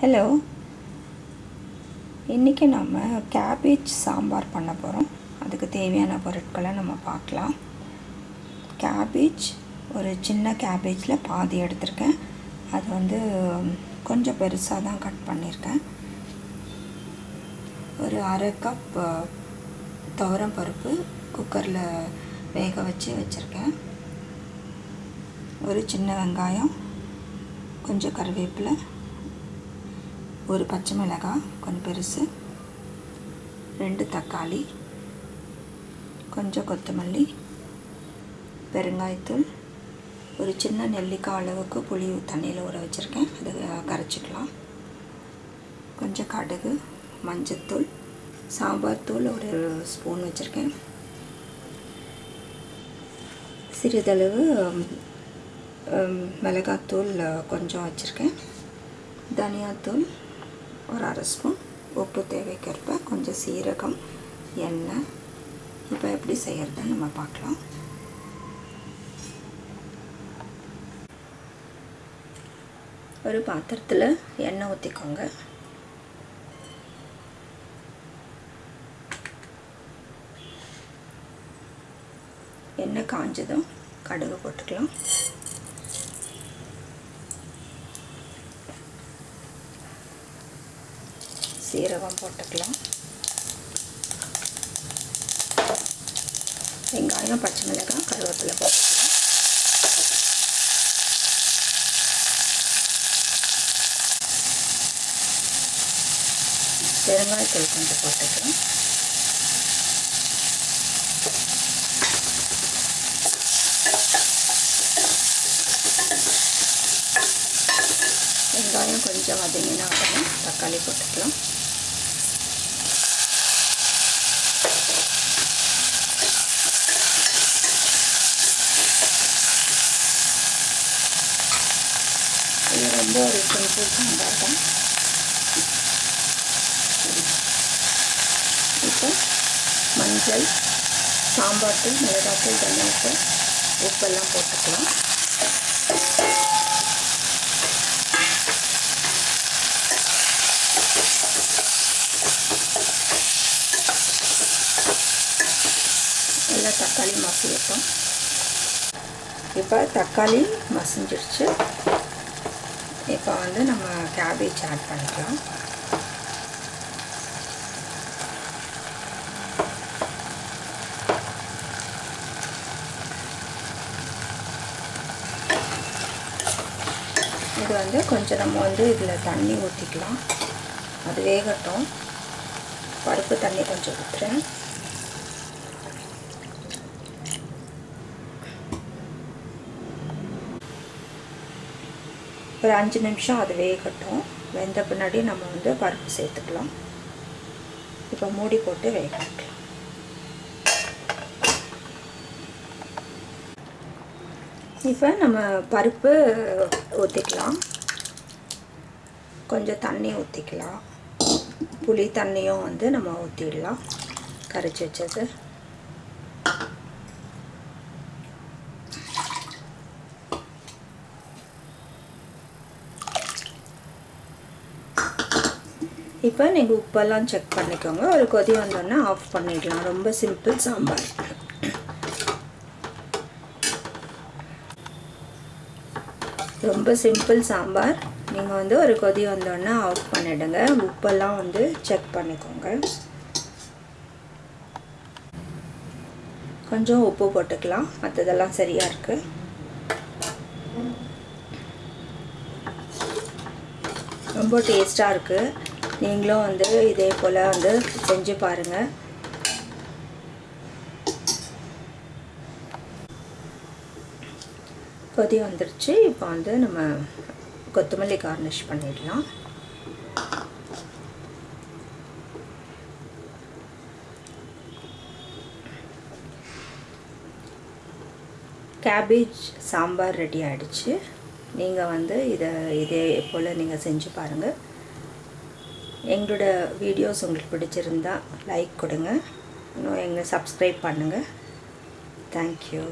Hello இன்றைக்கி நம்ம cabbage sambar பண்ண போகிறோம் அதுக்கு தேவையான பொருட்களை நம்ம பார்க்கலாம். கேபேஜ் ஒரு சின்ன கேபேஜில் பாதி எடுத்திருக்கேன். அது வந்து கொஞ்சம் பெருசாக தான் கட் பண்ணியிருக்கேன். ஒரு அரை கப் துவரம் பருப்பு குக்கரில் வேக வச்சு வச்சுருக்கேன். ஒரு சின்ன வெங்காயம் கொஞ்சம் கருவேப்பிலை ஒரு பச்சை மிளகாய் கொஞ்சம் பெருசு ரெண்டு தக்காளி கொஞ்சம் கொத்தமல்லி பெருங்காயத்தூள் ஒரு சின்ன நெல்லிக்காய் அளவுக்கு புளி தண்ணியில் ஊற வச்சுருக்கேன். அது கரைச்சிக்கலாம். கொஞ்சம் கடுகு மஞ்சத்தூள் சாம்பார் தூள் ஒரு ஸ்பூன் வச்சுருக்கேன். சிறிதளவு மிளகாத்தூள் கொஞ்சம் வச்சுருக்கேன். தனியாத்தூள் ஒரு அரை ஸ்பூன் உப்பு தேவைக்கேற்ப கொஞ்சம் சீரகம் எண்ணெய். இப்போ எப்படி செய்கிறதுன்னு நம்ம பார்க்கலாம். ஒரு பாத்திரத்தில் எண்ணெய் ஊற்றிக்கோங்க எண்ணெய் காஞ்சதும் கடுகு போட்டுக்கலாம். சீரகம் போட்டுக்கலாம். வெங்காயம் பச்சை மிளகாய் கருவேப்பிலை போட்டுக்கலாம். பெருங்காயத்தூள் கொஞ்சம் போட்டுக்கலாம். வெங்காயம் கொஞ்சம் வதங்கினா உடனே தக்காளி போட்டுக்கலாம். இது ரொம்ப ஒரு சிம்பிள் சாம்பார் தான் இப்போ மஞ்சள் சாம்பார் தூள் மிளகாத்தூள் தனியாத்தூள் உப்பெல்லாம் போட்டுக்கலாம். எல்லாம் தக்காளி மசியட்டும். இப்போ தக்காளி மசிஞ்சிருச்சு. இப்போ வந்து நம்ம கேபேஜ் ஆட் பண்ணிக்கலாம். இது வந்து கொஞ்சம் நம்ம வந்து இதில் தண்ணி ஊற்றிக்கலாம் அது வேகட்டும். பருப்பு தண்ணி கொஞ்சம் ஊற்றுறேன் ஒரு அஞ்சு நிமிஷம் அது வேகட்டும் வெந்த பின்னாடி நம்ம வந்து பருப்பு சேர்த்துக்கலாம். இப்போ மூடி போட்டு வேக வைக்கலாம். இப்போ நம்ம பருப்பு ஊற்றிக்கலாம் கொஞ்சம் தண்ணி ஊற்றிக்கலாம் புளி தண்ணியும் வந்து நம்ம ஊற்றிடலாம் கரைச்சி வச்சது. இப்போ நீங்கள் உப்பெல்லாம் செக் பண்ணிக்கோங்க. ஒரு கொதி வந்தோடனே ஆஃப் பண்ணிடலாம். ரொம்ப சிம்பிள் சாம்பார். ரொம்ப சிம்பிள் சாம்பார். நீங்கள் வந்து ஒரு கொதி வந்தோடனே ஆஃப் பண்ணிவிடுங்க உப்பெல்லாம் வந்து செக் பண்ணிக்கோங்க. கொஞ்சம் உப்பு போட்டுக்கலாம். மற்றதெல்லாம் சரியாக இருக்குது ரொம்ப டேஸ்ட்டாக இருக்குது நீங்களும் வந்து இதே போல் வந்து செஞ்சு பாருங்கள் கொதி வந்துருச்சு. இப்போ வந்து நம்ம கொத்தமல்லி கார்னிஷ் பண்ணிடலாம். கேபேஜ் சாம்பார் ரெடி ஆகிடுச்சு நீங்கள் வந்து இதை இதே போல் நீங்கள் செஞ்சு பாருங்கள் எங்களோட வீடியோஸ் உங்களுக்கு பிடிச்சிருந்தா லைக் கொடுங்க. இன்னும் எங்களை சப்ஸ்கிரைப் பண்ணுங்கள் தேங்க்யூ